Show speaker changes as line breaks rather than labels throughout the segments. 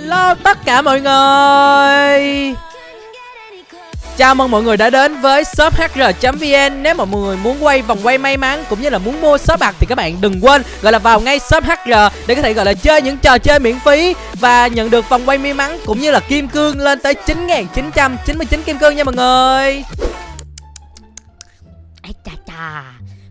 Hello tất cả mọi người. Chào mừng mọi người đã đến với shop hr.vn Nếu mà mọi người muốn quay vòng quay may mắn cũng như là muốn mua shop bạc thì các bạn đừng quên gọi là vào ngay shop hr để có thể, gọi là, chơi những trò chơi miễn phí và nhận được vòng quay may mắn cũng như là kim cương lên tới 9.999 kim cương nha mọi người.
Ây chà chà.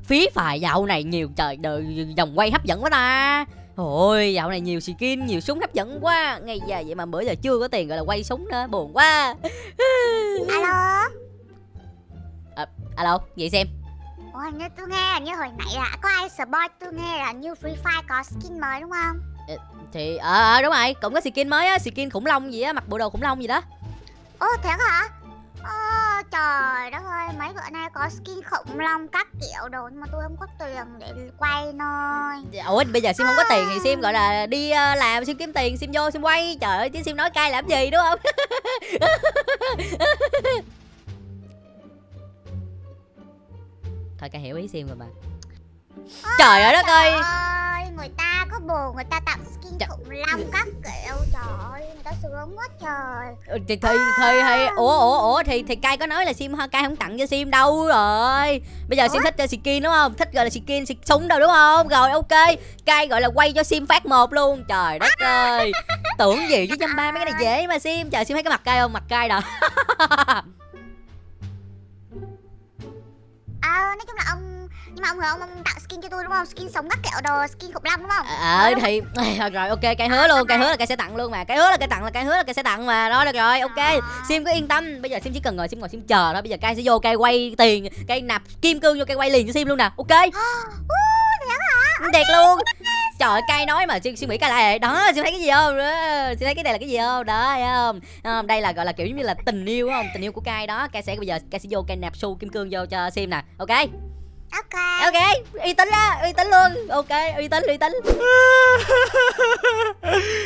Phí phải dạo này nhiều trời, đời, vòng quay hấp dẫn quá ta. Ôi dạo này nhiều skin nhiều súng hấp dẫn quá. Ngay giờ vậy mà bữa giờ chưa có tiền gọi là quay súng nữa Buồn quá.
Alo?
À, Alo vậy xem.
Ủa hình như tôi nghe là như hồi nãy là có ai spoil tôi nghe là như Free Fire có skin mới đúng không?
Thì ờ à, đúng rồi cũng có skin mới á Skin khủng long gì á mặc bộ đồ khủng long gì đó.
Ồ thiệt hả? Trời đất ơi mấy bữa nay có skin khủng long các kiểu đồ nhưng mà tôi không có tiền để quay thôi.
Ủa bây giờ Sim không có tiền thì Sim gọi là đi uh, làm Sim kiếm tiền Sim vô Sim quay. Trời ơi chứ Sim nói cay làm gì đúng không? Thôi cay hiểu ý Sim rồi mà. Trời ơi đất ơi.
ơi người ta có bồ người ta tặng skin
Trời-
khủng long các kiểu. Trời ơi người ta sướng quá trời.
Ừ, thì thì thì, thì ủa ủa ủa thì thì cay có nói là sim cay không tặng cho sim đâu rồi. Bây giờ sim
Ủa?
thích cho skin đúng không? Thích gọi là skin súng đâu đúng không? Rồi ok. Cay gọi là quay cho sim phát một luôn. Trời đất ơi. Tưởng gì chứ trăm ba mấy cái này dễ mà sim. Trời sim thấy cái mặt cay không? Mặt cay đâu
Ờ nói chung là ông nhưng mà ông hứa ông, ông tặng skin cho tôi đúng không? Skin sống các kiểu đồ skin khủng long đúng không?
ờ thì rồi ok cay hứa luôn cay hứa là cay sẽ tặng luôn mà. Cay hứa là cay tặng là cay hứa là cay sẽ tặng mà. Đó được rồi ok. Sim cứ yên tâm. Bây giờ sim chỉ cần ngồi sim ngồi sim chờ thôi. Bây giờ cay sẽ vô cay quay tiền cay nạp kim cương vô cay quay liền cho sim luôn nè ok? Thiệt luôn. trời ơi, cay nói mà suy, suy nghĩ cay lại. Đó suy thấy cái gì không? Suy thấy cái này là cái gì không? Đó thấy không? Đây là gọi là kiểu giống như là tình yêu không? Tình yêu của cay đó. Cay sẽ bây giờ cay sẽ vô cay nạp xu kim cương vô cho sim nè ok
Ok.
Ok uy tín á uy tín luôn. Ok uy tín uy tín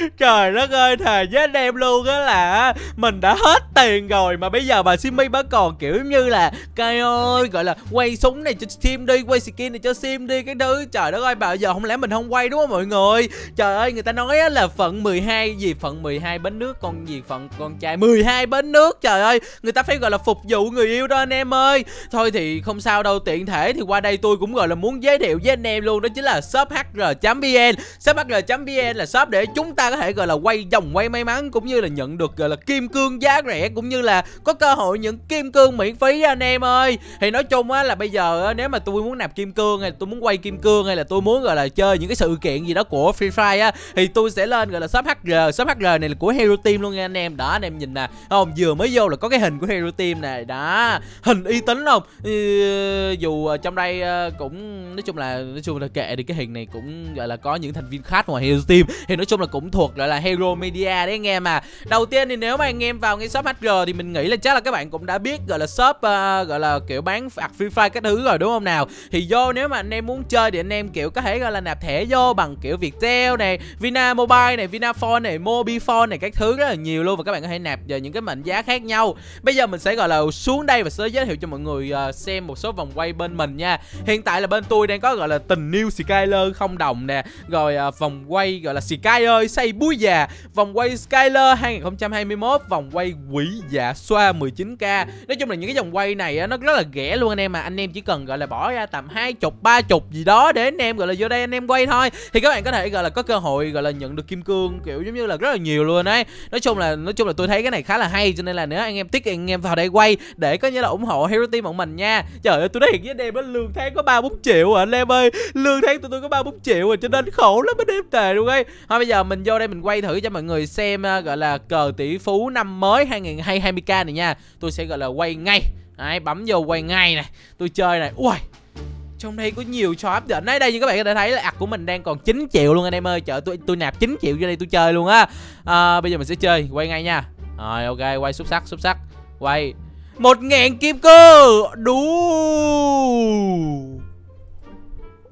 Trời đất ơi, thề với anh em luôn á là Mình đã hết tiền rồi Mà bây giờ bà Simmy vẫn còn, kiểu như là cây ơi, gọi là quay súng này cho Sim đi, Quay skin này cho Sim đi, cái thứ, Trời đất ơi, bà giờ không lẽ mình không quay đúng không mọi người? Trời ơi, người ta nói á là phận 12 gì, Phận 12 bến nước, con gì, phận con trai 12 bến nước, Trời ơi, người ta phải, gọi là, phục vụ người yêu đó anh em ơi. Thôi thì không sao đâu, tiện thể thì qua đây tôi cũng, gọi là, muốn giới thiệu với anh em luôn, Đó chính là shop hr.vn Shop hr.vn là shop để chúng ta có thể gọi là quay vòng quay may mắn Cũng như là nhận được gọi là kim cương giá rẻ Cũng như là có cơ hội những kim cương miễn phí anh em ơi. Thì nói chung á là bây giờ á, nếu mà tôi muốn nạp kim cương hay là tôi muốn quay kim cương Hay là tôi muốn gọi là chơi những cái sự kiện gì đó của Free Fire á Thì tôi sẽ lên gọi là shop HR Shop HR này là của Hero Team luôn nha anh em. Đó anh em nhìn nè. Không vừa mới vô là có cái hình của Hero Team này. Đó hình uy tín không? Ừ, Dù trong đây cũng nói chung là nói chung là kệ đi cái hình này cũng gọi là có những thành viên khác ngoài Hero Team. Thì nói chung là cũng thuộc gọi là Hero Media đấy anh em à. Đầu tiên thì nếu mà anh em vào ngay shop HR thì mình nghĩ là chắc là các bạn cũng đã biết gọi là shop uh, gọi là kiểu bán phạt Free Fire các thứ rồi đúng không nào? Thì vô nếu mà anh em muốn chơi thì anh em kiểu có thể gọi là nạp thẻ vô bằng kiểu Viettel này Vina Mobile này Vinaphone này Mobifone này các thứ rất là nhiều luôn và các bạn có thể nạp vào những cái mệnh giá khác nhau. Bây giờ mình sẽ gọi là xuống đây và sẽ giới thiệu cho mọi người uh, xem một số vòng quay bên mình nha. Hiện tại là bên tôi đang có gọi là tình yêu Skyler không đồng nè rồi uh, vòng quay gọi là Sky ơi búi già, vòng quay Skyler 2021 vòng quay quỷ dạ xoa 19k nói chung là những cái vòng quay này nó rất là rẻ luôn anh em mà anh em chỉ cần, gọi là, bỏ ra tầm hai chục, ba chục gì đó để anh em, gọi là, vô đây anh em quay thôi. Thì các bạn có thể, gọi là, có cơ hội, gọi là, nhận được kim cương, kiểu giống như là rất là nhiều luôn đấy nói chung là, nói chung là tôi thấy cái này khá là hay, cho nên là nếu anh em tiếc anh em vào đây quay để có như là ủng hộ Hero Team bọn mình nha. Trời ơi, tôi nói thiệt với anh em á, lương tháng có ba bốn triệu à anh em ơi. Lương tháng tụi tôi có ba bốn triệu à cho nên khổ lắm anh em tề luôn ấy. Thôi bây giờ mình vô đây mình quay thử cho mọi người xem à, gọi là cờ tỷ phú năm mới 2020k này nha. Tôi sẽ gọi là quay ngay. Đấy, bấm vô quay ngay này. Tôi chơi này. Ui trong đây có nhiều trò hấp dẫn đấy đây như các bạn có thể thấy là ạc của mình đang còn 9 triệu luôn anh em ơi. Trời tôi tôi nạp 9 triệu vô đây tôi chơi luôn á. À, bây giờ mình sẽ chơi. Quay ngay nha. Rồi ok quay xuất sắc xuất sắc. Quay. Một ngàn kim cơ đủ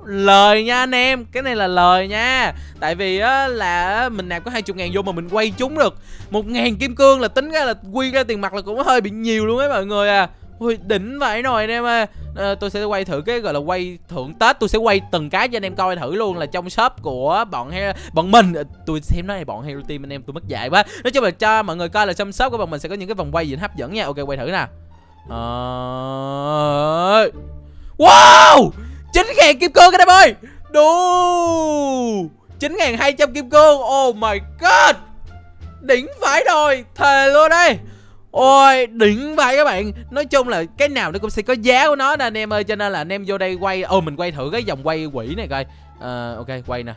lời nha anh em cái này là lời nha. Tại vì á là mình nạp có hai chục ngàn vô mà mình quay chúng được. Một ngàn kim cương là tính ra là quy ra tiền mặt là cũng hơi bị nhiều luôn ấy mọi người à. Ui đỉnh vậy rồi anh em ơi. À, Tôi sẽ quay thử cái gọi là quay thưởng Tết. Tôi sẽ quay từng cái cho anh em coi thử luôn Là trong shop của bọn he bọn mình. Ờ, tôi xem nói này bọn Hero Team anh em tôi mất dạy quá. Nói chung là cho mọi người coi là trong shop của bọn mình sẽ có những cái vòng quay gì hấp dẫn nha. Ok quay thử nè. À... Wow! 9.000 kim cương các em ơi. Ngàn 9.200 kim cương. Oh my god. Đỉnh phải rồi. Thề luôn đây Ôi đỉnh vậy các bạn. Nói chung là cái nào nó cũng sẽ có giá của nó nè anh em ơi. Cho nên là anh em vô đây quay Ồ mình quay thử cái vòng quay quỷ này coi. Uh, Ok quay nè.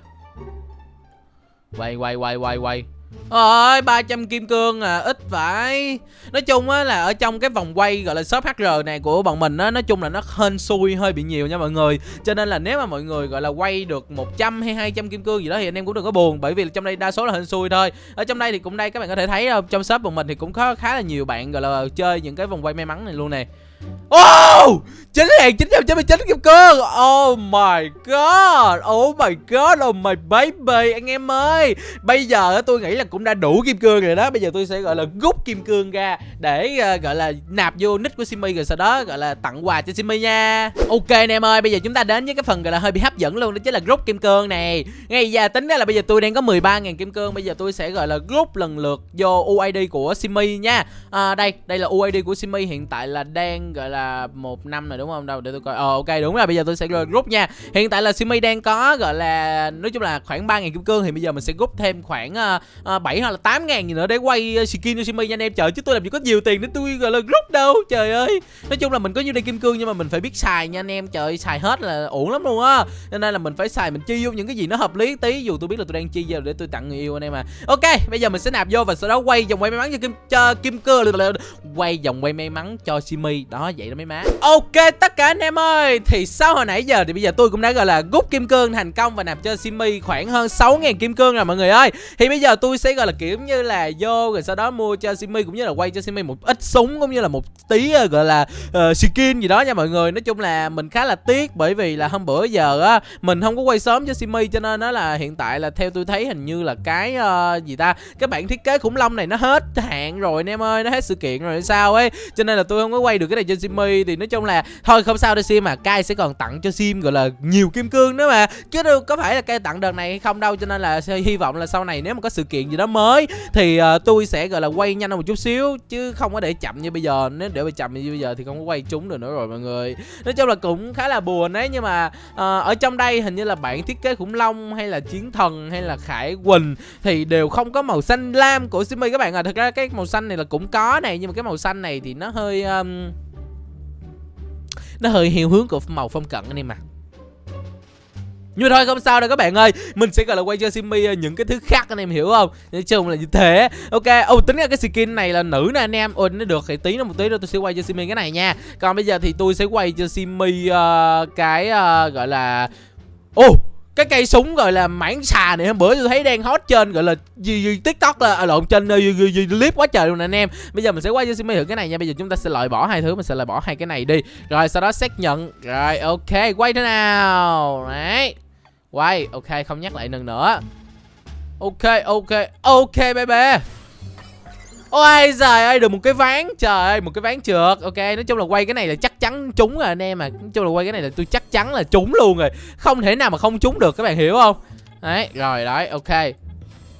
Quay quay quay quay quay ơi 300 kim cương à ít phải Nói chung á là ở trong cái vòng quay, gọi là shop HR này của bọn mình á, Nói chung là nó hên xui, hơi bị nhiều nha mọi người. Cho nên là nếu mà mọi người, gọi là quay được 100 hay 200 kim cương gì đó Thì anh em cũng đừng có buồn, Bởi vì trong đây đa số là hên xui thôi. Ở trong đây thì cũng đây, các bạn có thể thấy ờ, Trong shop bọn mình thì cũng có khá là nhiều bạn, gọi là chơi những cái vòng quay may mắn này luôn nè. Oh 9999 kim cương. Oh my god! Oh my god! Oh my baby! Anh em ơi! Bây giờ tôi nghĩ là cũng đã đủ kim cương rồi đó. Bây giờ tôi sẽ gọi là rút kim cương ra Để uh, gọi là nạp vô nick của Simmy Rồi sau đó gọi là tặng quà cho Simmy nha. Ok anh em ơi Bây giờ chúng ta đến với cái phần gọi là hơi bị hấp dẫn luôn Đó chính là rút kim cương này. Ngay giờ tính ra là bây giờ tôi đang có 13.000 kim cương. Bây giờ tôi sẽ gọi là rút lần lượt vô UID của Simmy nha. À, Đây Đây là UID của Simmy Hiện tại là đang gọi là một năm rồi đúng không? Đâu để tôi coi. Ờ ok đúng rồi bây giờ tôi sẽ rút nha. Hiện tại là Simi đang có gọi là nói chung là khoảng ba ngàn kim cương thì bây giờ mình sẽ rút thêm khoảng ờ, ờ, uh, 7 hoặc là 8 ngàn gì nữa để quay ờ, skin cho Simi nha anh em. Trời chứ tôi làm gì có nhiều tiền để tôi gọi là rút đâu trời ơi. Nói chung là mình có nhiêu đây kim cương nhưng mà mình phải biết xài nha anh em. Trời xài hết là uổng lắm luôn á. Cho nên là mình phải xài mình chi vô những cái gì nó hợp lý tí. Dù tôi biết là tôi đang chi vào để tôi tặng người yêu anh em à ok bây giờ mình sẽ nạp vô và sau đó quay vòng quay may mắn cho kim cho kim cương quay vòng quay may mắn cho Simi đó vậy đó mấy má. Ok tất cả anh em ơi thì sau hồi nãy giờ thì bây giờ tôi cũng đã gọi là rút kim cương thành công và nạp cho Simi khoảng hơn 6.000 kim cương rồi mọi người ơi. Thì bây giờ tôi sẽ gọi là kiểu như là vô rồi sau đó mua cho Simi cũng như là quay cho Simi một ít súng cũng như là một tí ờ, gọi là uh, skin gì đó nha mọi người. Nói chung là mình khá là tiếc bởi vì là hôm bữa giờ á mình không có quay sớm cho Simi cho nên nó là hiện tại là theo tôi thấy hình như là cái uh, gì ta cái bản thiết kế khủng long này nó hết hạn rồi anh em ơi nó hết sự kiện rồi sao ấy. Cho nên là tôi không có quay được cái này cho Simi thì nói chung là thôi không sao đâu sim mà Kai sẽ còn tặng cho sim gọi là nhiều kim cương nữa mà. Chứ đâu có phải là Kai tặng đợt này hay không đâu cho nên là hy vọng là sau này nếu mà có sự kiện gì đó mới thì uh, tôi sẽ gọi là quay nhanh hơn một chút xíu chứ không có để chậm như bây giờ. Nếu để chậm như bây giờ thì không có quay trúng được nữa rồi mọi người. Nói chung là cũng khá là buồn đấy nhưng mà uh, ở trong đây hình như là bản thiết kế khủng long hay là chiến thần hay là khải quỳnh thì đều không có màu xanh lam của Simi các bạn à thật ra cái màu xanh này là cũng có này nhưng mà cái màu xanh này thì nó hơi um, nó hơi theo hướng của màu phong cận anh em mà. nhưng thôi không sao đâu các bạn ơi. Mình sẽ gọi là quay cho Simi ờ, những cái thứ khác anh em hiểu không? Nói chung là như thế. Ok Oh tính ra cái skin này là nữ nè anh em. Ồ nó được thì tí nữa một tí nữa tôi sẽ quay cho Simi cái này nha. Còn bây giờ thì tôi sẽ quay cho Simi uh, cái uh, gọi là oh cái cây súng gọi là mảng xà này hôm bữa tôi thấy đang hot trên gọi là gì, gì tiktok là à, lộn trên ờ, gì, gì, gì, clip quá trời luôn anh em. Bây giờ mình sẽ quay cho Simi thử cái này nha. Bây giờ chúng ta sẽ loại bỏ hai thứ mình sẽ loại bỏ hai cái này đi. Rồi sau đó xác nhận. Rồi ok quay thế nào? Đấy. Quay ok không nhắc lại lần nữa. Ok ok ok bye bye Ôi giời ơi, được một cái ván. Trời ơi, một cái ván trượt. Ok, nói chung là quay cái này là chắc chắn trúng rồi, anh em à Nói chung là quay cái này là tôi chắc chắn là trúng luôn rồi. Không thể nào mà không trúng được, các bạn hiểu không? Đấy, rồi, đấy, ok.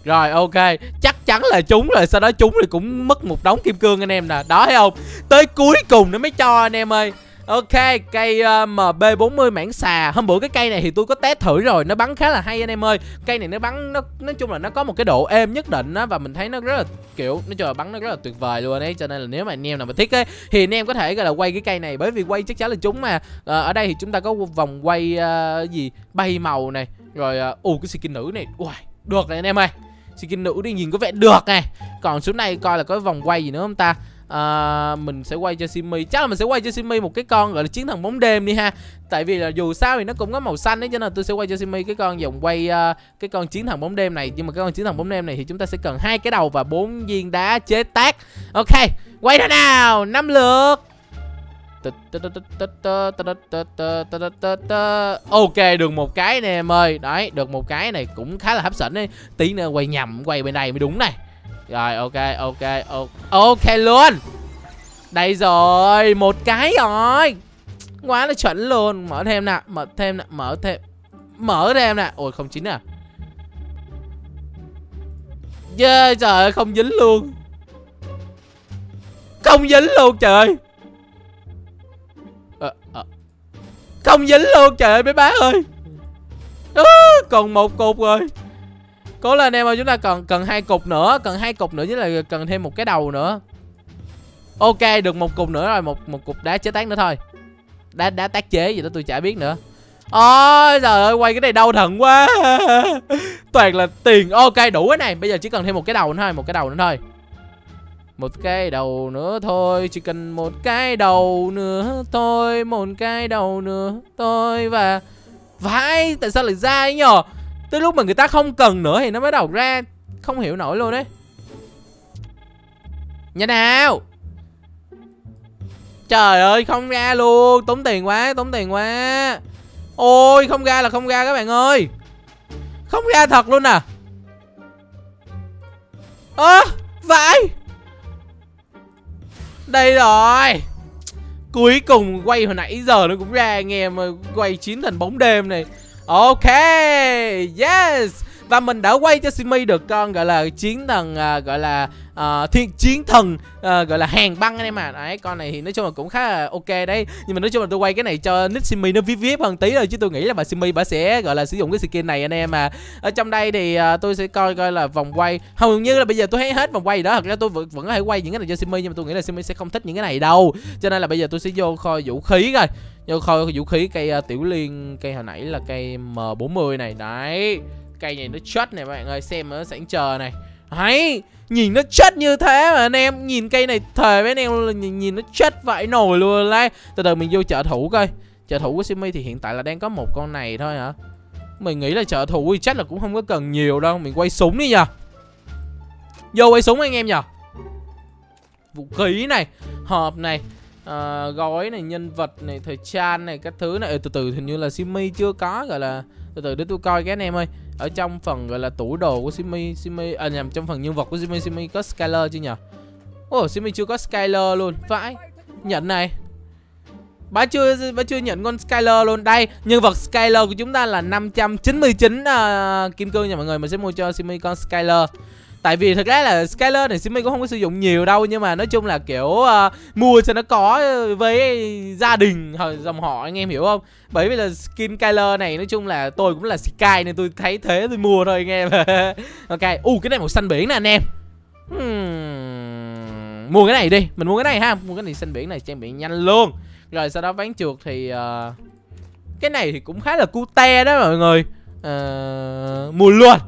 Rồi, ok. Chắc chắn là trúng rồi, Sau đó trúng thì cũng mất một đống kim cương, anh em nè. Đó, thấy không? Tới cuối cùng nó mới cho, anh em ơi. Ok, cây ờ, uh, MB40 mảng xà. Hôm bữa cái cây này thì tôi có test thử rồi Nó bắn khá là hay anh em ơi. Cây này nó bắn, nó nói chung là nó có một cái độ êm nhất định á Và mình thấy nó rất là kiểu Nói chung là bắn nó rất là tuyệt vời luôn ấy Cho nên là nếu mà anh em nào mà thích ấy Thì anh em có thể gọi là quay cái cây này. Bởi vì quay chắc chắn là chúng mà uh, Ở đây thì chúng ta có vòng quay uh, gì? Bay màu này Rồi, ù uh, cái skin nữ này. Ui, được này anh em ơi. Skin nữ đi nhìn có vẻ được này. Còn xuống này coi là có vòng quay gì nữa không ta? À, mình sẽ quay cho Simi chắc là mình sẽ quay cho Simi một cái con gọi là chiến thần bóng đêm đi ha tại vì là dù sao thì nó cũng có màu xanh đấy cho nên tôi sẽ quay cho Simi cái con vòng quay uh, cái con chiến thần bóng đêm này nhưng mà cái con chiến thần bóng đêm này thì chúng ta sẽ cần hai cái đầu và bốn viên đá chế tác ok quay ra nào năm lượt Ok được một cái nè em ơi Đấy được một cái này cũng khá là hấp dẫn đấy Tí nữa quay nhầm quay bên này mới đúng này rồi ok ok ok luôn. Đây rồi Một cái rồi. Quá là chuẩn luôn. Mở thêm nè Mở thêm nè Mở thêm Mở thêm nè. Ôi không chín à. Yeah, trời ơi không dính luôn. Không dính luôn trời ơi. Ờ, ờ. Không dính luôn trời ơi mấy bác ơi. À, Còn một cục rồi. Cố lên em ơi, chúng ta cần cần hai cục nữa, Cần hai cục nữa chứ là cần thêm một cái đầu nữa. Ok, được một cục nữa rồi, Một một cục đá chế tác nữa thôi. Đá đá tác chế gì đó tôi chả biết nữa. Ôi, trời ơi, quay cái này đau thận quá. Toàn là tiền. Ok, đủ cái này. Bây giờ chỉ cần thêm một cái đầu nữa thôi, Một cái đầu nữa thôi. Một cái đầu nữa thôi, Chỉ cần một cái đầu nữa thôi, Một cái đầu nữa thôi, Và Vãi, Tại sao lại ra ấy nhờ Tới lúc mà người ta không cần nữa Thì nó mới đầu ra. Không hiểu nổi luôn đấy Nhanh nào. Trời ơi không ra luôn. Tốn tiền quá Tốn tiền quá. Ôi không ra là không ra các bạn ơi. Không ra thật luôn à. Ơ à, Vãi Đây rồi. Cuối cùng quay hồi nãy giờ nó cũng ra nghe mà quay chiến thành bóng đêm này. Ok Yes và mình đã quay cho Simi được con gọi là chiến thần uh, gọi là uh, thiên chiến thần uh, gọi là hàng băng anh em à đấy con này thì nói chung là cũng khá là ok đấy. Nhưng mà nói chung là tôi quay cái này cho nick Simi nó vip vip hơn tí rồi chứ tôi nghĩ là bà Simi bà sẽ gọi là sử dụng cái skin này anh em à ở trong đây thì uh, tôi sẽ coi coi là vòng quay. Hầu như là bây giờ tôi thấy hết vòng quay đó. Thật ra tôi vẫn, vẫn có thể quay những cái này cho Simi nhưng mà tôi nghĩ là Simi sẽ không thích những cái này đâu. Cho nên là bây giờ tôi sẽ vô kho vũ khí coi. Vô kho vũ khí cây uh, tiểu liên cây hồi nãy là cây M40 này. Đấy cây này nó chất này bạn ơi xem nó sẵn chờ này. Hay Nhìn nó chất như thế mà anh em Nhìn cây này thề với anh em là nhìn, nhìn nó chất vãi nồi luôn đấy Từ từ mình vô chợ thủ coi. Chợ thủ của Simi thì hiện tại là đang có một con này thôi hả? Mình nghĩ là chợ thủ thì chắc là cũng không có cần nhiều đâu Mình quay súng đi nhờ. Vô quay súng anh em nhờ. Vũ khí này Hộp này uh, Gói này, nhân vật này, thời trang này Các thứ này, ừ, từ từ hình như là Simi chưa có gọi là từ từ để tôi coi cái anh em ơi. Ở trong phần gọi là tủ đồ của Simi Simi à nhầm trong phần nhân vật của Simi Simi có Skyler chưa nhỉ? Ồ oh, Simi chưa có Skyler luôn. Vãi nhận này. Bà chưa bà chưa nhận con Skyler luôn. Đây nhân vật Skyler của chúng ta là 599 uh, à, kim cương nha mọi người. Mình sẽ mua cho Simi con Skyler. Tại vì thật ra là Skyler này Simi cũng không có sử dụng nhiều đâu Nhưng mà nói chung là kiểu uh, mua cho nó có với gia đình dòng họ anh em hiểu không? Bởi vì là skin Skyler này nói chung là tôi cũng là Sky nên tôi thấy thế tôi mua thôi anh em. Ok, u uh, cái này màu xanh biển nè anh em. Hmm. Mua cái này đi, mình mua cái này ha Mua cái này xanh biển này trang bị nhanh luôn. Rồi sau đó ván chuột thì uh, Cái này thì cũng khá là cute đó mọi người. Uh, Mua luôn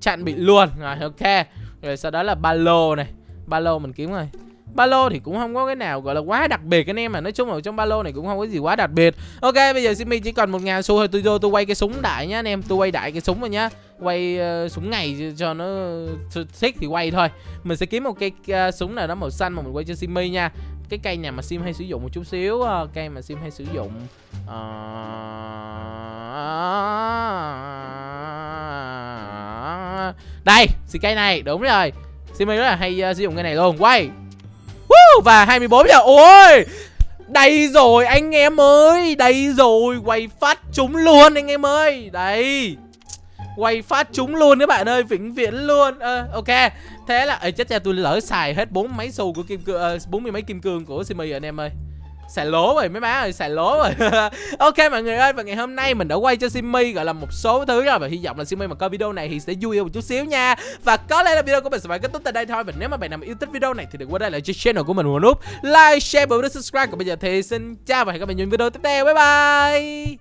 Chặn bị luôn Rồi ok rồi sau đó là ba lô này. Ba lô mình kiếm rồi. Ba lô thì cũng không có cái nào gọi là quá đặc biệt anh em mà nói chung là trong ba lô này cũng không có gì quá đặc biệt. Ok bây giờ Simi chỉ còn một ngàn xu thôi. Tôi vô tôi quay cái súng đại nhá anh em. Tôi quay đại cái súng rồi nhá. Quay uh, súng ngày cho nó thích thì quay thôi. Mình sẽ kiếm một cây uh, ờ, súng nào đó màu xanh mà mình quay cho Simi nha. Cái cây nào mà sim hay sử dụng một chút xíu uh, cây mà sim hay sử dụng uh... Đây, xin cây này, đúng rồi. Simi rất là hay uh, sử dụng cái này luôn. Quay. Woo, Và 24 giờ. Ôi Đây rồi anh em ơi Đây rồi. Quay phát chúng luôn anh em ơi. Đây Quay phát chúng luôn các bạn ơi Vĩnh viễn luôn. À, Ok. Thế là Ê, chết cha tôi lỡ xài hết bốn mấy xu của kim cương ờ, bốn mươi mấy kim cương của Simi anh em ơi xài lố rồi, mấy má ơi xài lố rồi. Ok mọi người ơi, và ngày hôm nay mình đã quay cho Simmy gọi là một số thứ rồi. Và hy vọng là Simmy mà coi video này thì sẽ vui một chút xíu nha. Và có lẽ là video của mình sẽ phải kết thúc tại đây thôi. Và nếu mà bạn nào yêu thích video này thì đừng quên đây lại cho channel của mình một nút like, share và subscribe. Còn bây giờ thì xin chào và hẹn gặp lại những video tiếp theo. Bye bye!